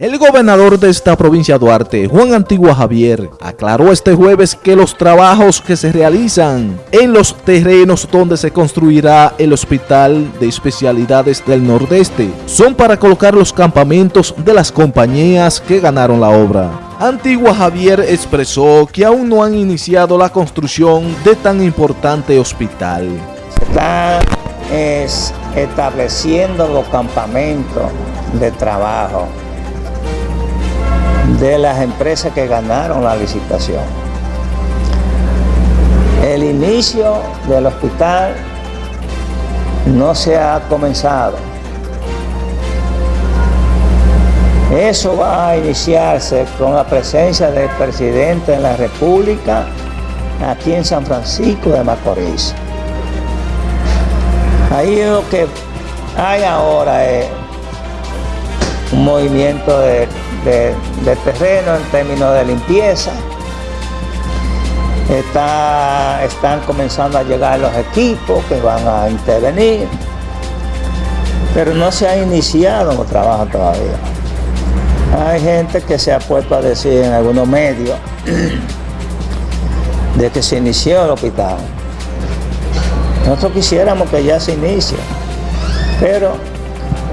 El gobernador de esta provincia Duarte, Juan Antigua Javier, aclaró este jueves que los trabajos que se realizan en los terrenos donde se construirá el Hospital de Especialidades del Nordeste son para colocar los campamentos de las compañías que ganaron la obra. Antigua Javier expresó que aún no han iniciado la construcción de tan importante hospital. Se está estableciendo los campamentos de trabajo de las empresas que ganaron la licitación. El inicio del hospital no se ha comenzado. Eso va a iniciarse con la presencia del presidente de la República aquí en San Francisco de Macorís. Ahí lo que hay ahora es un movimiento de de, terreno en términos de limpieza. Está, están comenzando a llegar los equipos que van a intervenir, pero no se ha iniciado los trabajos todavía. Hay gente que se ha puesto a decir en algunos medios de que se inició el hospital. Nosotros quisiéramos que ya se inicie, pero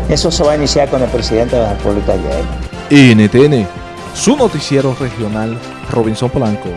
eso se va a iniciar con el presidente de la República ayer. NTN, su noticiero regional, Robinson Blanco.